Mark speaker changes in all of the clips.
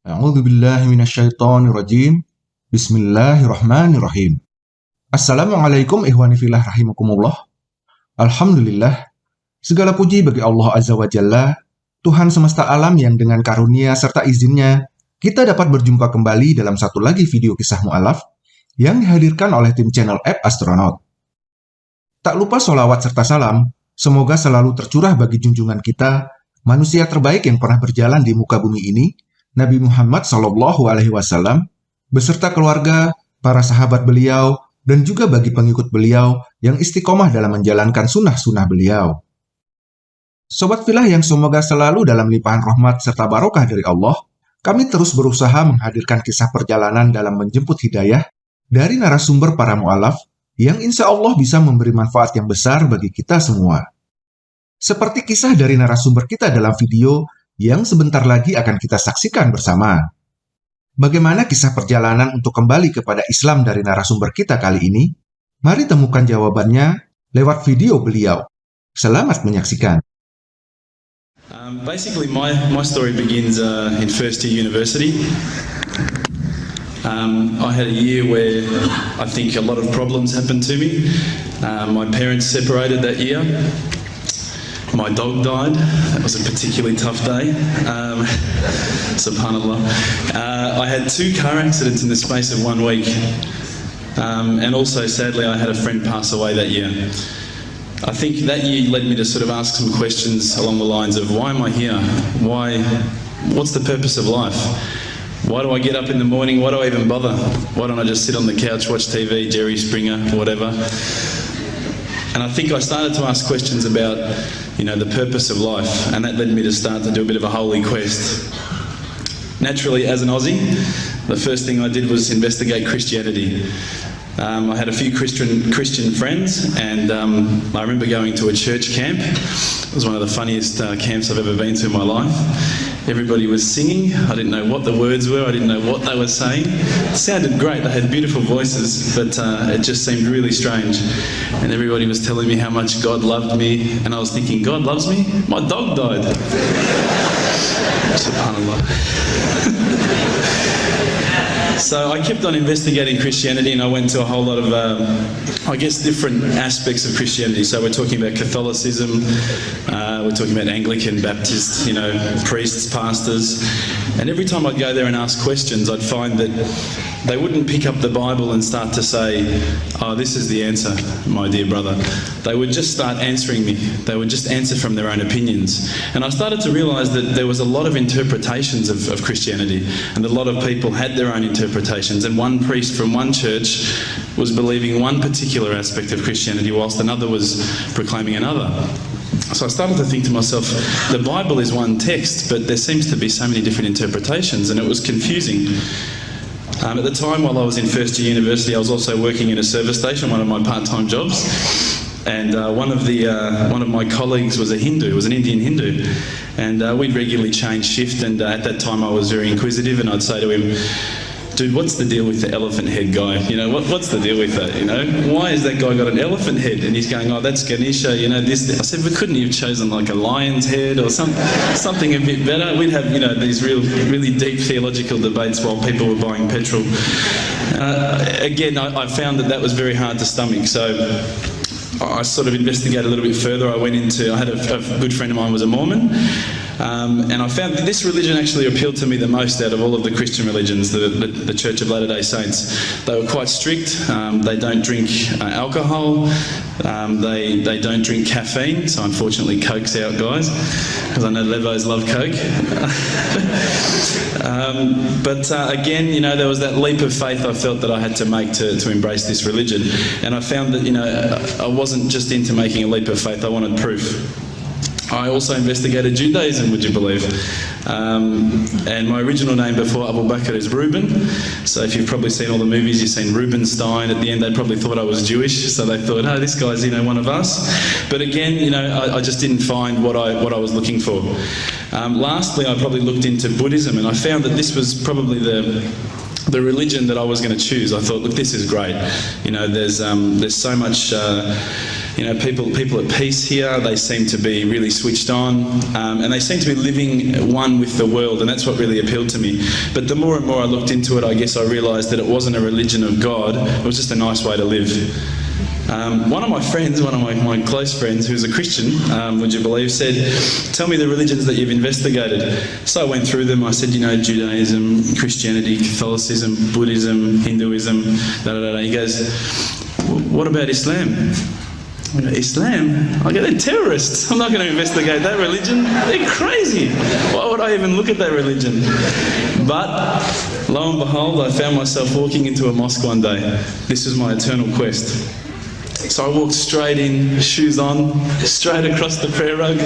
Speaker 1: A'udzu billahi minasyaitonir rajim. Bismillahirrahmanirrahim. Assalamualaikum ihwani fillah rahimakumullah. Alhamdulillah. Segala puji bagi Allah Azza wa Jalla, Tuhan semesta alam yang dengan karunia serta izinnya, kita dapat berjumpa kembali dalam satu lagi video kisah mu'alaf yang dihadirkan oleh tim channel App Astronaut. Tak lupa solawat serta salam, semoga selalu tercurah bagi junjungan kita, manusia terbaik yang pernah berjalan di muka bumi ini, Nabi Muhammad Shallallahu Alaihi Wasallam, beserta keluarga, para sahabat beliau, dan juga bagi pengikut beliau yang istiqomah dalam menjalankan sunnah-sunnah beliau. Sobat filah yang semoga selalu dalam limpahan rahmat serta barokah dari Allah, kami terus berusaha menghadirkan kisah perjalanan dalam menjemput hidayah dari narasumber para mu'alaf yang insya Allah bisa memberi manfaat yang besar bagi kita semua. Seperti kisah dari narasumber kita dalam video yang sebentar lagi akan kita saksikan bersama. Bagaimana kisah perjalanan untuk kembali kepada Islam dari narasumber kita kali ini? Mari temukan jawabannya lewat video beliau. Selamat menyaksikan.
Speaker 2: Um, basically, my, my story begins uh, in first year university. Um, I had a year where I think a lot of problems happened to me. Uh, my parents separated that year. My dog died. That was a particularly tough day. Um, subhanallah. Uh, I had two car accidents in the space of one week. Um, and also, sadly, I had a friend pass away that year. I think that year led me to sort of ask some questions along the lines of why am I here? Why? What's the purpose of life? Why do I get up in the morning? Why do I even bother? Why don't I just sit on the couch, watch TV, Jerry Springer, whatever? And I think I started to ask questions about you know, the purpose of life, and that led me to start to do a bit of a holy quest. Naturally, as an Aussie, the first thing I did was investigate Christianity. Um, I had a few Christian Christian friends, and um, I remember going to a church camp. It was one of the funniest uh, camps I've ever been to in my life. Everybody was singing. I didn't know what the words were. I didn't know what they were saying. It sounded great. They had beautiful voices, but uh, it just seemed really strange. And everybody was telling me how much God loved me, and I was thinking, God loves me? My dog died. SubhanAllah. So I kept on investigating Christianity and I went to a whole lot of, um, I guess, different aspects of Christianity. So we're talking about Catholicism, uh, we're talking about Anglican, Baptist, you know, priests, pastors. And every time I'd go there and ask questions, I'd find that they wouldn't pick up the Bible and start to say, oh, this is the answer, my dear brother. They would just start answering me. They would just answer from their own opinions. And I started to realise that there was a lot of interpretations of, of Christianity, and a lot of people had their own interpretations. And one priest from one church was believing one particular aspect of Christianity, whilst another was proclaiming another. So I started to think to myself, the Bible is one text, but there seems to be so many different interpretations, and it was confusing. Um, at the time, while I was in first year university, I was also working in a service station, one of my part-time jobs. And uh, one of the uh, one of my colleagues was a Hindu, was an Indian Hindu, and uh, we'd regularly change shift. And uh, at that time, I was very inquisitive, and I'd say to him, dude, what's the deal with the elephant head guy? You know, what, what's the deal with that? You know, why has that guy got an elephant head? And he's going, oh, that's Ganesha. You know, this. I said, we couldn't you have chosen like a lion's head or some, something a bit better? We'd have, you know, these real, really deep theological debates while people were buying petrol. Uh, again, I, I found that that was very hard to stomach. So. I sort of investigated a little bit further. I went into, I had a, a good friend of mine was a Mormon, um, and I found that this religion actually appealed to me the most out of all of the Christian religions, the, the, the Church of Latter-day Saints. They were quite strict. Um, they don't drink uh, alcohol. Um, they, they don't drink caffeine. So unfortunately, Coke's out, guys, because I know Lebos love Coke. Um, but uh, again, you know, there was that leap of faith I felt that I had to make to, to embrace this religion. And I found that, you know, I wasn't just into making a leap of faith, I wanted proof. I also investigated Judaism, would you believe? Um, and my original name before Abu Bakr is Reuben. So if you've probably seen all the movies, you've seen Reubenstein. At the end, they probably thought I was Jewish, so they thought, oh, this guy's you know one of us. But again, you know, I, I just didn't find what I what I was looking for. Um, lastly, I probably looked into Buddhism, and I found that this was probably the the religion that I was going to choose. I thought, look, this is great. You know, there's um, there's so much. Uh, you know, people people at peace here. They seem to be really switched on, um, and they seem to be living one with the world, and that's what really appealed to me. But the more and more I looked into it, I guess I realised that it wasn't a religion of God. It was just a nice way to live. Um, one of my friends, one of my, my close friends, who's a Christian, um, would you believe, said, Tell me the religions that you've investigated. So I went through them. I said, You know, Judaism, Christianity, Catholicism, Buddhism, Hinduism, da da da. He goes, What about Islam? Islam? I go, they're terrorists. I'm not going to investigate that religion. They're crazy. Why would I even look at that religion? But lo and behold, I found myself walking into a mosque one day. This was my eternal quest. So I walked straight in, shoes on, straight across the prayer rug.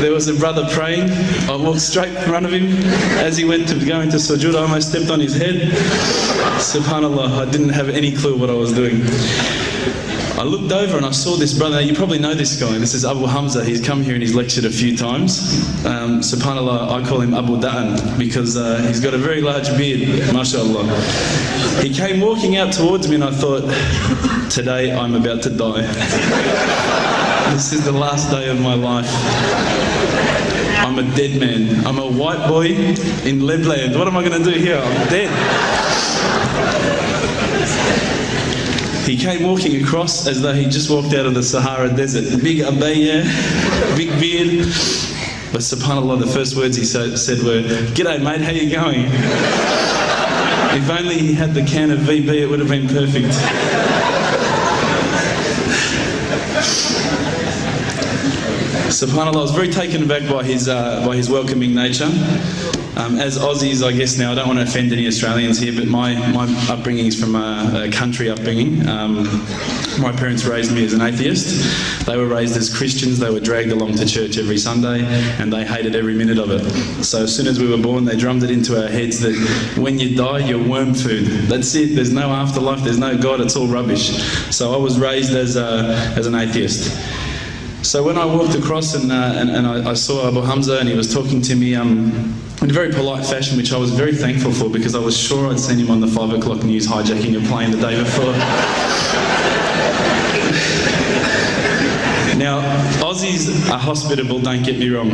Speaker 2: There was a brother praying. I walked straight in front of him. As he went to go into sujood, I almost stepped on his head. Subhanallah, I didn't have any clue what I was doing. I looked over and I saw this brother. You probably know this guy. This is Abu Hamza. He's come here and he's lectured a few times. Um, Subhanallah, I call him Abu Da'an because uh, he's got a very large beard, mashallah. He came walking out towards me and I thought, today I'm about to die. this is the last day of my life. I'm a dead man. I'm a white boy in Lebland. What am I going to do here? I'm dead. He came walking across as though he just walked out of the Sahara Desert. Big abaya, big beard. But subhanAllah, the first words he said were, G'day mate, how you going? if only he had the can of VB, it would have been perfect. SubhanAllah, I was very taken aback by his, uh, by his welcoming nature. Um, as Aussies, I guess now, I don't want to offend any Australians here, but my, my upbringing is from a, a country upbringing. Um, my parents raised me as an atheist. They were raised as Christians. They were dragged along to church every Sunday, and they hated every minute of it. So as soon as we were born, they drummed it into our heads that when you die, you're worm food. That's it. There's no afterlife. There's no God. It's all rubbish. So I was raised as, a, as an atheist. So when I walked across and, uh, and, and I, I, saw Abu Hamza and he was talking to me um, in a very polite fashion, which I was very thankful for because I was sure I'd seen him on the 5 o'clock news hijacking a plane the day before. Now, Aussies are hospitable, don't get me wrong,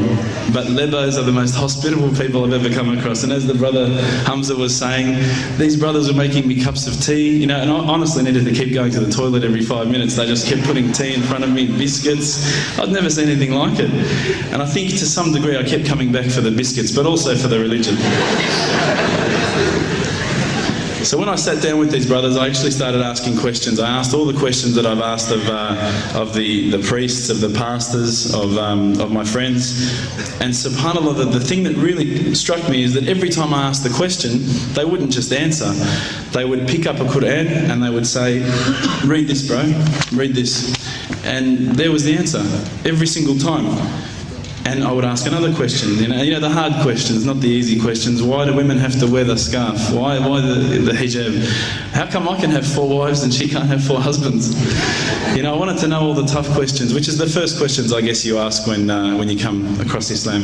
Speaker 2: but Lebos are the most hospitable people I've ever come across. And as the brother Hamza was saying, these brothers were making me cups of tea, you know, and I honestly needed to keep going to the toilet every five minutes. They just kept putting tea in front of me, biscuits. I'd never seen anything like it. And I think to some degree I kept coming back for the biscuits, but also for the religion. So when I sat down with these brothers, I actually started asking questions. I asked all the questions that I've asked of, uh, of the, the priests, of the pastors, of, um, of my friends. And subhanAllah, the, the thing that really struck me is that every time I asked the question, they wouldn't just answer. They would pick up a Quran and they would say, read this bro, read this. And there was the answer, every single time. And I would ask another question, you know, you know, the hard questions, not the easy questions. Why do women have to wear the scarf? Why, why the, the hijab? How come I can have four wives and she can't have four husbands? You know, I wanted to know all the tough questions, which is the first questions I guess you ask when, uh, when you come across Islam.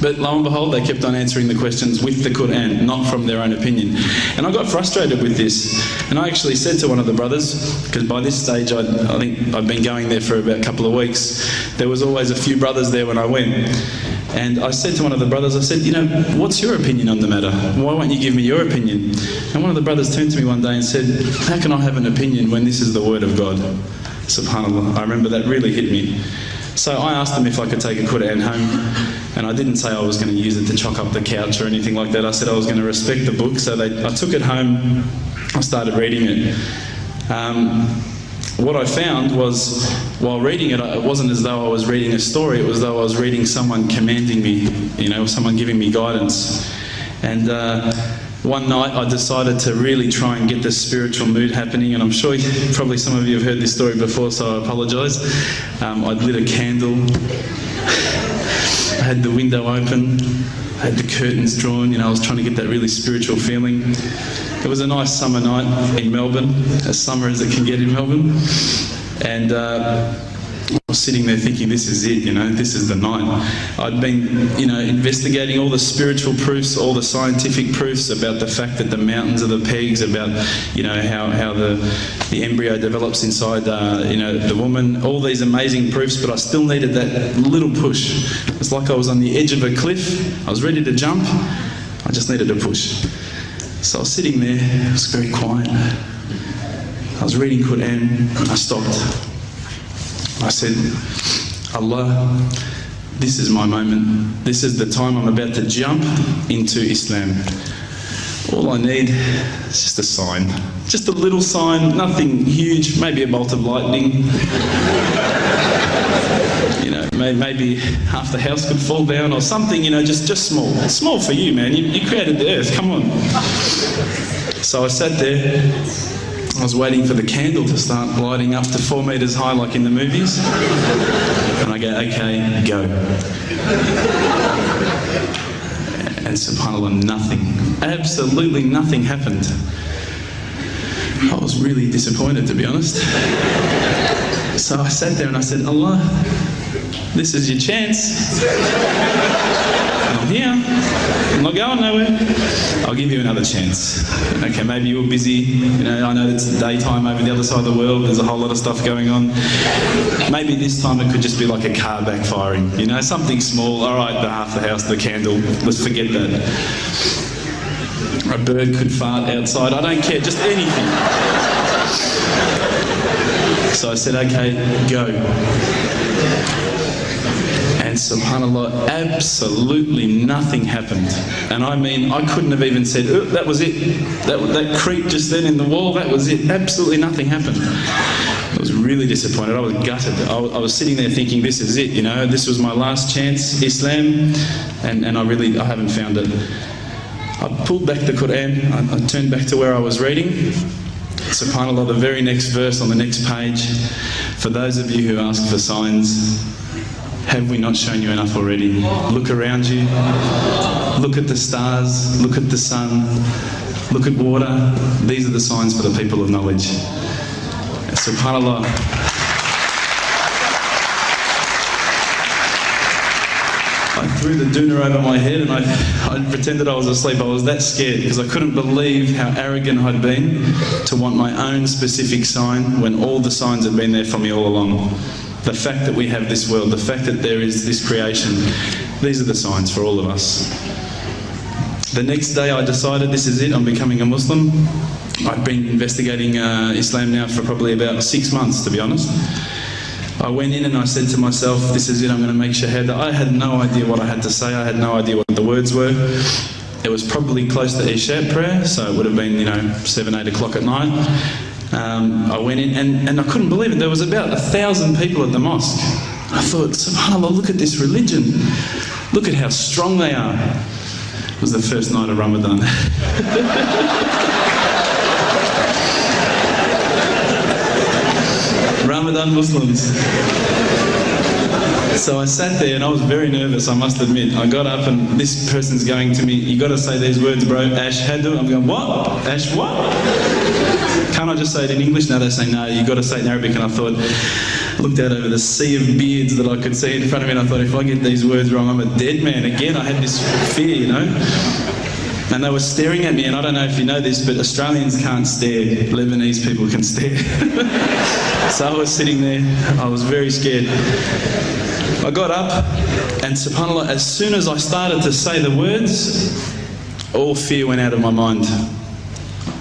Speaker 2: But lo and behold, they kept on answering the questions with the Quran, not from their own opinion. And I got frustrated with this. And I actually said to one of the brothers, because by this stage I'd, I think I'd been going there for about a couple of weeks, there was always a few brothers there when I went. And I said to one of the brothers, I said, you know, what's your opinion on the matter? Why won't you give me your opinion? And one of the brothers turned to me one day and said, how can I have an opinion when this is the word of God? SubhanAllah. I remember that really hit me. So I asked them if I could take a Quran home, and I didn't say I was going to use it to chalk up the couch or anything like that. I said I was going to respect the book, so they, I took it home, I started reading it. Um, what I found was, while reading it, it wasn't as though I was reading a story, it was as though I was reading someone commanding me, you know, someone giving me guidance. And uh, one night I decided to really try and get this spiritual mood happening, and I'm sure you, probably some of you have heard this story before, so I apologise. Um, I'd lit a candle, I had the window open, I had the curtains drawn, you know, I was trying to get that really spiritual feeling. It was a nice summer night in Melbourne, as summer as it can get in Melbourne, and uh, was sitting there thinking, this is it, you know, this is the night. I'd been, you know, investigating all the spiritual proofs, all the scientific proofs about the fact that the mountains are the pegs, about, you know, how, how the, the embryo develops inside, uh, you know, the woman, all these amazing proofs, but I still needed that little push. It's like I was on the edge of a cliff, I was ready to jump, I just needed a push. So I was sitting there, it was very quiet. I was reading Quran, I stopped. I said, Allah, this is my moment. This is the time I'm about to jump into Islam. All I need is just a sign. Just a little sign, nothing huge, maybe a bolt of lightning. you know, maybe half the house could fall down or something, you know, just, just small. Small for you, man. You, you created the earth, come on. So I sat there I was waiting for the candle to start lighting up to four metres high like in the movies. And I go, okay, go. And subhanAllah, nothing, absolutely nothing happened. I was really disappointed to be honest. So I sat there and I said, Allah, this is your chance. I'm here. Not going nowhere. I'll give you another chance. Okay, maybe you're busy. You know, I know it's daytime over the other side of the world. There's a whole lot of stuff going on. Maybe this time it could just be like a car backfiring. You know, something small. All right, the half the house, the candle. Let's forget that. A bird could fart outside. I don't care. Just anything. So I said, okay, go. SubhanAllah, absolutely nothing happened. And I mean, I couldn't have even said, oh, that was it. That, that creep just then in the wall, that was it. Absolutely nothing happened. I was really disappointed. I was gutted. I, I was sitting there thinking, this is it, you know, this was my last chance, Islam, and, and I really, I haven't found it. I pulled back the Quran, I, I turned back to where I was reading. SubhanAllah, the very next verse on the next page, for those of you who ask for signs, have we not shown you enough already? Look around you. Look at the stars. Look at the sun. Look at water. These are the signs for the people of knowledge. SubhanAllah. I threw the doona over my head and I, I pretended I was asleep. I was that scared because I couldn't believe how arrogant I'd been to want my own specific sign when all the signs had been there for me all along the fact that we have this world, the fact that there is this creation, these are the signs for all of us. The next day I decided this is it, I'm becoming a Muslim. I've been investigating uh, Islam now for probably about six months, to be honest. I went in and I said to myself, this is it, I'm going to make shahada. I had no idea what I had to say, I had no idea what the words were. It was probably close to Isha prayer, so it would have been, you know, 7, 8 o'clock at night. Um, I went in and, and I couldn't believe it. There was about a thousand people at the mosque. I thought, subhanAllah, look at this religion. Look at how strong they are. It was the first night of Ramadan. Ramadan Muslims. So I sat there and I was very nervous, I must admit. I got up and this person's going to me, you got to say these words, bro. Ashhadu. I'm going, what? Ash what? Can't I just say it in English? Now they say, no, you've got to say it in Arabic. And I thought, I looked out over the sea of beards that I could see in front of me, and I thought, if I get these words wrong, I'm a dead man. Again, I had this fear, you know. And they were staring at me, and I don't know if you know this, but Australians can't stare. Lebanese people can stare. so I was sitting there, I was very scared. I got up, and subhanAllah, as soon as I started to say the words, all fear went out of my mind.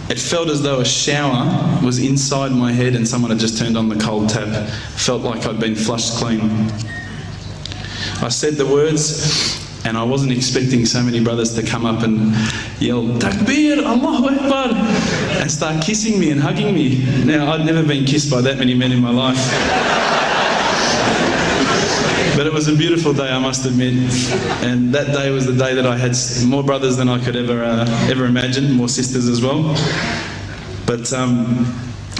Speaker 2: It felt as though a shower was inside my head and someone had just turned on the cold tap. Felt like I'd been flushed clean. I said the words and I wasn't expecting so many brothers to come up and yell, Takbir, Allahu Akbar, and start kissing me and hugging me. Now, I'd never been kissed by that many men in my life. But it was a beautiful day, I must admit. And that day was the day that I had more brothers than I could ever, uh, ever imagine, more sisters as well. But um,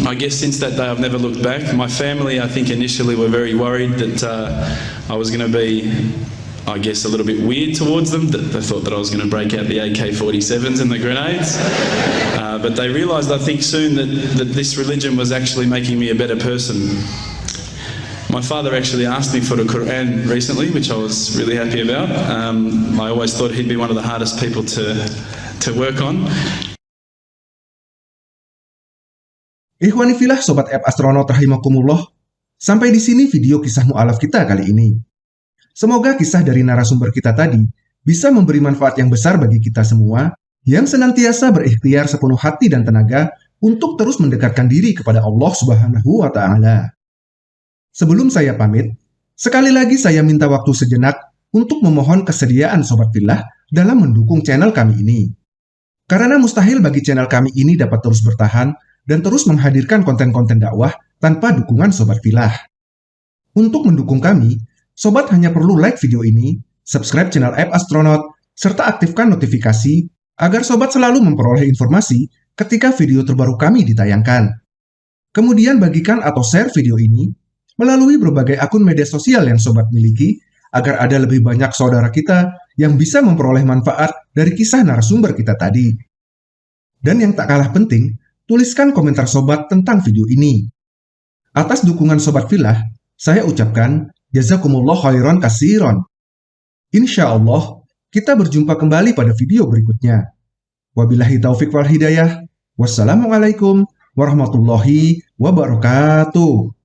Speaker 2: I guess since that day I've never looked back. My family, I think initially were very worried that uh, I was going to be I guess, a little bit weird towards them. They thought that I was going to break out the AK-47s and the grenades. Uh, but they realised, I think, soon that, that this religion was actually making me a better person. My father actually asked me for the Quran recently, which I was really happy about. Um, I always thought he'd be one of the hardest people to, to work on.
Speaker 1: Ikhwanifilah Sobat App Astronaut Rahimakumullah, sampai di sini video kisah mu'alaf kita kali ini. Semoga kisah dari narasumber kita tadi bisa memberi manfaat yang besar bagi kita semua yang senantiasa berikhtiar sepenuh hati dan tenaga untuk terus mendekatkan diri kepada Allah Subhanahu wa taala. Sebelum saya pamit, sekali lagi saya minta waktu sejenak untuk memohon kesediaan Sobat Fillah dalam mendukung channel kami ini. Karena mustahil bagi channel kami ini dapat terus bertahan dan terus menghadirkan konten-konten dakwah tanpa dukungan Sobat Filah. Untuk mendukung kami, Sobat hanya perlu like video ini, subscribe channel App Astronaut, serta aktifkan notifikasi agar Sobat selalu memperoleh informasi ketika video terbaru kami ditayangkan. Kemudian bagikan atau share video ini melalui berbagai akun media sosial yang Sobat miliki agar ada lebih banyak saudara kita yang bisa memperoleh manfaat dari kisah narasumber kita tadi. Dan yang tak kalah penting, tuliskan komentar Sobat tentang video ini. Atas dukungan Sobat Filah, saya ucapkan Jazakumullah khairan kasiron. Insya Allah, kita berjumpa kembali pada video berikutnya. Wabillahi taufik wal hidayah. Wassalamualaikum warahmatullahi wabarakatuh.